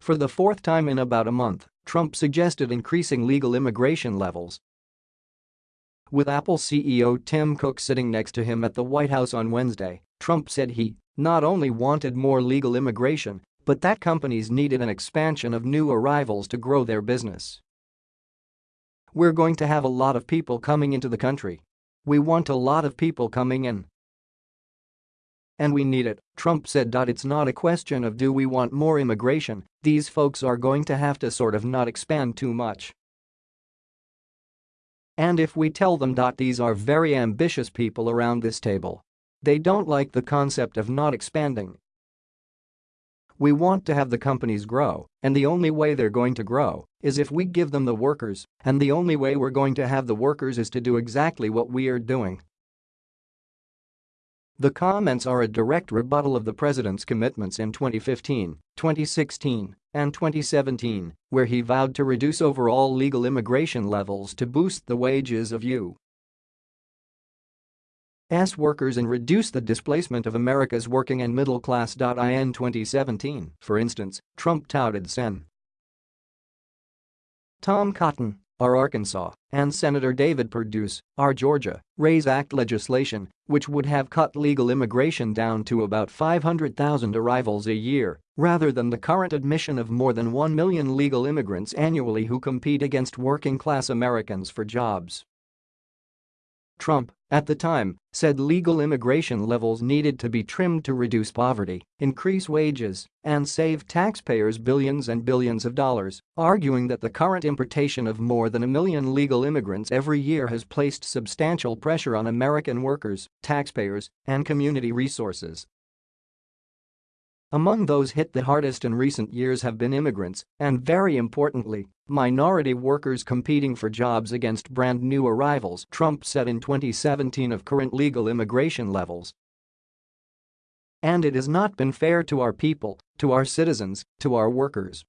For the fourth time in about a month, Trump suggested increasing legal immigration levels. With Apple CEO Tim Cook sitting next to him at the White House on Wednesday, Trump said he not only wanted more legal immigration, but that companies needed an expansion of new arrivals to grow their business. We're going to have a lot of people coming into the country. We want a lot of people coming in. And we need it, Trump said. It's not a question of do we want more immigration, these folks are going to have to sort of not expand too much. And if we tell them. These are very ambitious people around this table. They don't like the concept of not expanding. We want to have the companies grow, and the only way they're going to grow is if we give them the workers, and the only way we're going to have the workers is to do exactly what we are doing. The comments are a direct rebuttal of the president's commitments in 2015, 2016, and 2017, where he vowed to reduce overall legal immigration levels to boost the wages of U. S workers and reduce the displacement of America's working and middle class. In 2017, for instance, Trump touted Sen. Tom Cotton, our Arkansas, and Senator David Perdue's, our Georgia, RAISE Act legislation, which would have cut legal immigration down to about 500,000 arrivals a year, rather than the current admission of more than 1 million legal immigrants annually who compete against working-class Americans for jobs. Trump, at the time, said legal immigration levels needed to be trimmed to reduce poverty, increase wages, and save taxpayers billions and billions of dollars, arguing that the current importation of more than a million legal immigrants every year has placed substantial pressure on American workers, taxpayers, and community resources. Among those hit the hardest in recent years have been immigrants, and very importantly, minority workers competing for jobs against brand new arrivals Trump said in 2017 of current legal immigration levels. And it has not been fair to our people, to our citizens, to our workers.